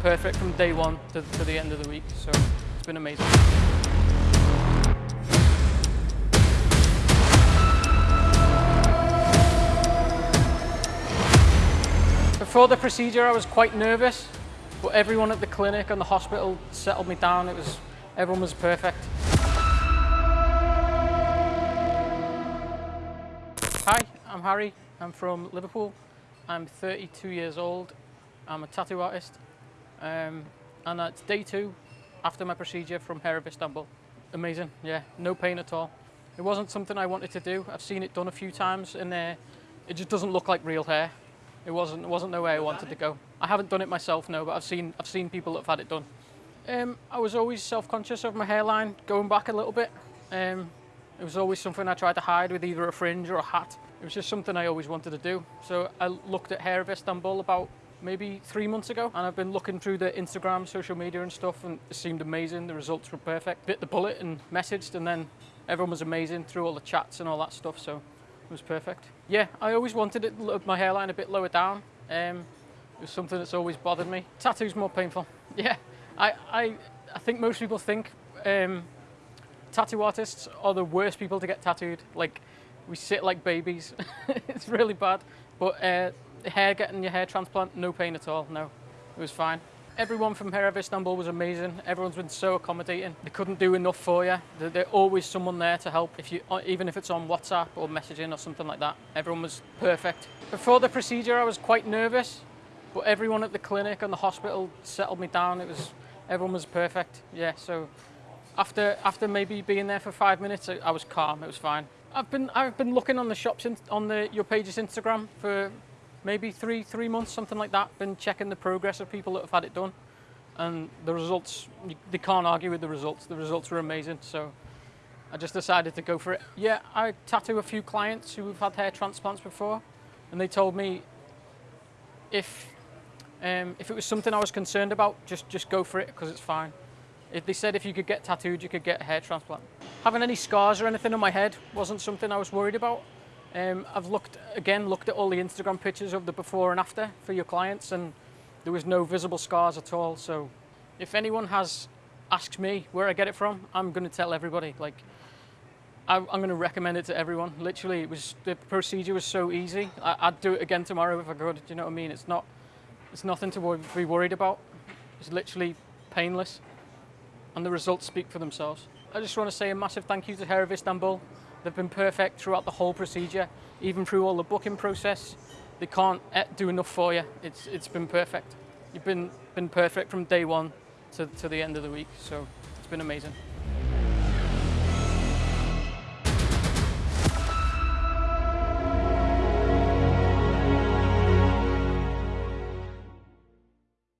perfect from day one to, to the end of the week, so it's been amazing. Before the procedure, I was quite nervous, but everyone at the clinic and the hospital settled me down. It was, everyone was perfect. Hi, I'm Harry. I'm from Liverpool. I'm 32 years old. I'm a tattoo artist. Um, and it's day two after my procedure from Hair of Istanbul. Amazing, yeah, no pain at all. It wasn't something I wanted to do. I've seen it done a few times and uh, it just doesn't look like real hair. It wasn't, it wasn't the way I wanted to go. I haven't done it myself, no, but I've seen, I've seen people that have had it done. Um, I was always self-conscious of my hairline, going back a little bit. Um, it was always something I tried to hide with either a fringe or a hat. It was just something I always wanted to do. So I looked at Hair of Istanbul about maybe three months ago and I've been looking through the Instagram, social media and stuff and it seemed amazing. The results were perfect. Bit the bullet and messaged and then everyone was amazing through all the chats and all that stuff. So it was perfect. Yeah, I always wanted it, my hairline a bit lower down. Um, it was something that's always bothered me. Tattoo's more painful. Yeah, I, I, I think most people think um, tattoo artists are the worst people to get tattooed. Like, we sit like babies. it's really bad. But uh, hair, getting your hair transplant, no pain at all, no. It was fine. Everyone from Hair of Istanbul was amazing. Everyone's been so accommodating. They couldn't do enough for you. There's always someone there to help, if you, uh, even if it's on WhatsApp or messaging or something like that. Everyone was perfect. Before the procedure, I was quite nervous, but everyone at the clinic and the hospital settled me down. It was, everyone was perfect. Yeah, so after, after maybe being there for five minutes, I was calm, it was fine. I've been, I've been looking on the shops, in, on the, your page's Instagram for maybe three, three months, something like that. Been checking the progress of people that have had it done. And the results, they can't argue with the results. The results were amazing. So I just decided to go for it. Yeah, I tattoo a few clients who have had hair transplants before. And they told me if, um, if it was something I was concerned about, just, just go for it because it's fine. If they said if you could get tattooed, you could get a hair transplant. Having any scars or anything on my head wasn't something I was worried about. Um, I've looked, again, looked at all the Instagram pictures of the before and after for your clients and there was no visible scars at all. So if anyone has asked me where I get it from, I'm going to tell everybody. Like, I, am going to recommend it to everyone. Literally, it was the procedure was so easy. I, would do it again tomorrow if I could. Do you know what I mean? It's not, it's nothing to be worried about. It's literally painless, and the results speak for themselves. I just want to say a massive thank you to Hair of Istanbul. They've been perfect throughout the whole procedure, even through all the booking process. They can't eh, do enough for you. It's, it's been perfect. You've been, been perfect from day one to, to the end of the week, so it's been amazing.